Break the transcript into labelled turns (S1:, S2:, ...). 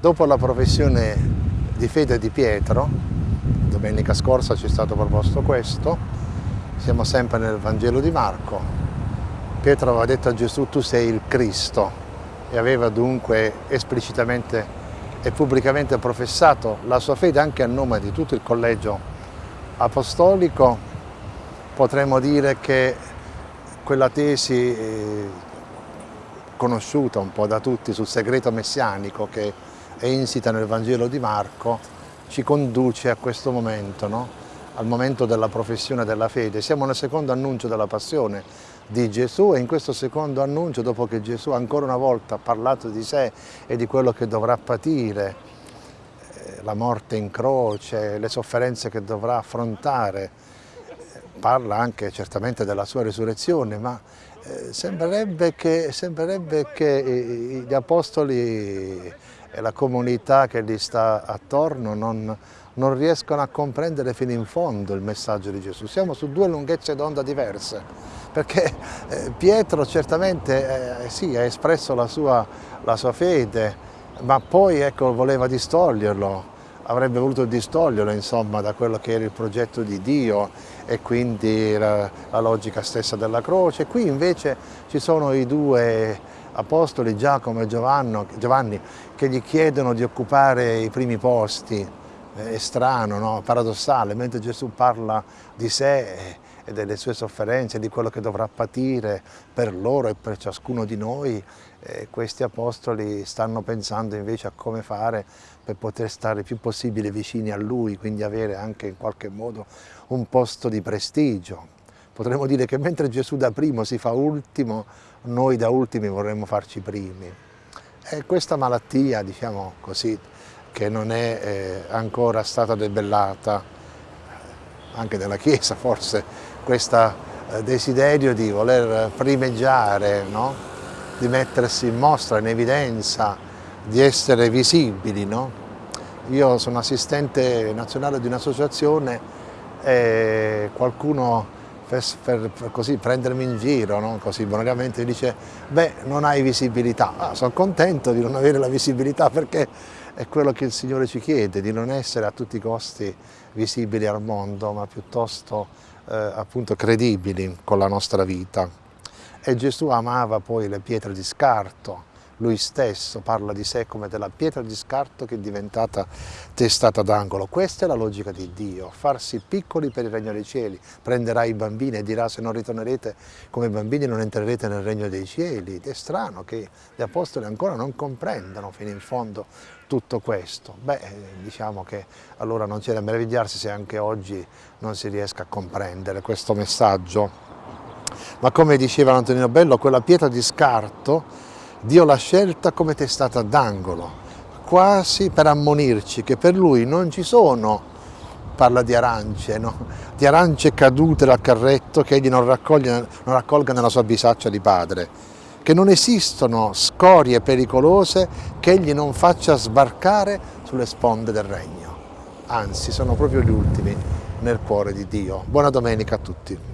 S1: Dopo la professione di fede di Pietro, domenica scorsa ci è stato proposto questo, siamo sempre nel Vangelo di Marco, Pietro aveva detto a Gesù tu sei il Cristo e aveva dunque esplicitamente e pubblicamente professato la sua fede anche a nome di tutto il collegio apostolico, potremmo dire che quella tesi eh, conosciuta un po' da tutti sul segreto messianico che è insita nel Vangelo di Marco, ci conduce a questo momento, no? al momento della professione della fede. Siamo nel secondo annuncio della passione di Gesù e in questo secondo annuncio, dopo che Gesù ancora una volta ha parlato di sé e di quello che dovrà patire, la morte in croce, le sofferenze che dovrà affrontare, parla anche certamente della sua risurrezione, ma eh, sembrerebbe, che, sembrerebbe che gli apostoli e la comunità che gli sta attorno non, non riescono a comprendere fino in fondo il messaggio di Gesù. Siamo su due lunghezze d'onda diverse, perché eh, Pietro certamente eh, sì, ha espresso la sua, la sua, fede, ma poi ecco, voleva distoglierlo, avrebbe voluto distoglierlo insomma, da quello che era il progetto di Dio e quindi la, la logica stessa della croce. Qui invece ci sono i due apostoli Giacomo e Giovanni che gli chiedono di occupare i primi posti, è strano, no? paradossale, mentre Gesù parla di sé e delle sue sofferenze, di quello che dovrà patire per loro e per ciascuno di noi, eh, questi apostoli stanno pensando invece a come fare per poter stare il più possibile vicini a Lui, quindi avere anche in qualche modo un posto di prestigio. Potremmo dire che mentre Gesù da primo si fa ultimo, noi da ultimi vorremmo farci primi. E questa malattia, diciamo così, che non è eh, ancora stata debellata, anche nella Chiesa forse, questo eh, desiderio di voler primeggiare, no? di mettersi in mostra, in evidenza, di essere visibili. No? Io sono assistente nazionale di un'associazione e qualcuno per, per, per così prendermi in giro, no? così bonariamente, dice beh non hai visibilità, ah, sono contento di non avere la visibilità perché è quello che il Signore ci chiede, di non essere a tutti i costi visibili al mondo, ma piuttosto eh, appunto credibili con la nostra vita. E Gesù amava poi le pietre di scarto, lui stesso parla di sé come della pietra di scarto che è diventata testata d'angolo. Questa è la logica di Dio, farsi piccoli per il regno dei cieli. Prenderà i bambini e dirà se non ritornerete come bambini non entrerete nel regno dei cieli. Ed è strano che gli apostoli ancora non comprendano fino in fondo tutto questo. Beh, diciamo che allora non c'è da meravigliarsi se anche oggi non si riesca a comprendere questo messaggio. Ma come diceva Antonino Bello, quella pietra di scarto Dio l'ha scelta come testata d'angolo, quasi per ammonirci che per Lui non ci sono, parla di arance, no? di arance cadute dal carretto che Egli non, non raccolga nella sua bisaccia di padre, che non esistono scorie pericolose che Egli non faccia sbarcare sulle sponde del regno. Anzi, sono proprio gli ultimi nel cuore di Dio. Buona domenica a tutti.